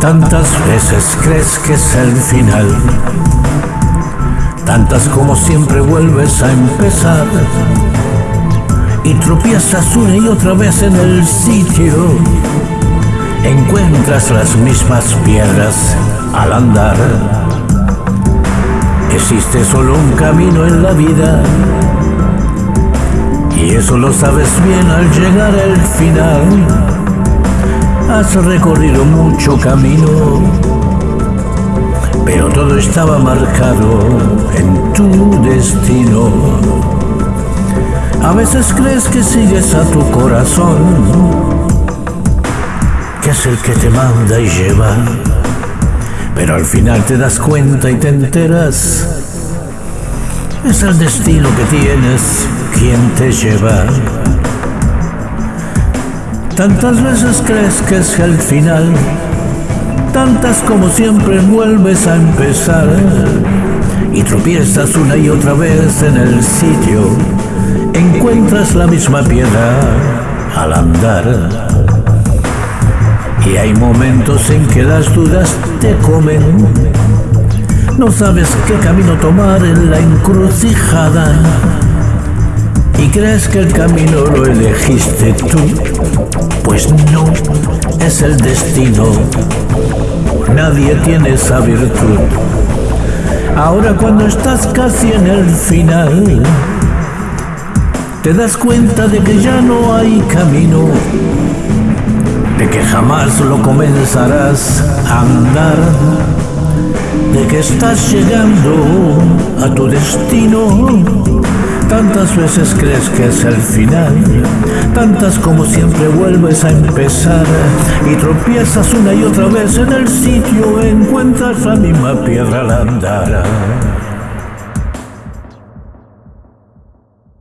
Tantas veces crees que es el final, tantas como siempre vuelves a empezar y tropiezas una y otra vez en el sitio. Encuentras las mismas piedras al andar. Existe solo un camino en la vida y eso lo sabes bien al llegar al final. Has recorrido mucho camino, pero todo estaba marcado en tu destino. A veces crees que sigues a tu corazón, que es el que te manda y lleva, pero al final te das cuenta y te enteras. Es el destino que tienes quien te lleva. Tantas veces crees que es el final, tantas como siempre vuelves a empezar y tropiezas una y otra vez en el sitio, encuentras la misma piedra al andar. Y hay momentos en que las dudas te comen, no sabes qué camino tomar en la encrucijada y crees que el camino lo elegiste tú, pues no, es el destino. Nadie tiene esa virtud. Ahora cuando estás casi en el final, te das cuenta de que ya no hay camino, de que jamás lo comenzarás a andar, de que estás llegando a tu destino Tantas veces crees que es el final, tantas como siempre vuelves a empezar y tropiezas una y otra vez en el sitio, encuentras la misma piedra al andar.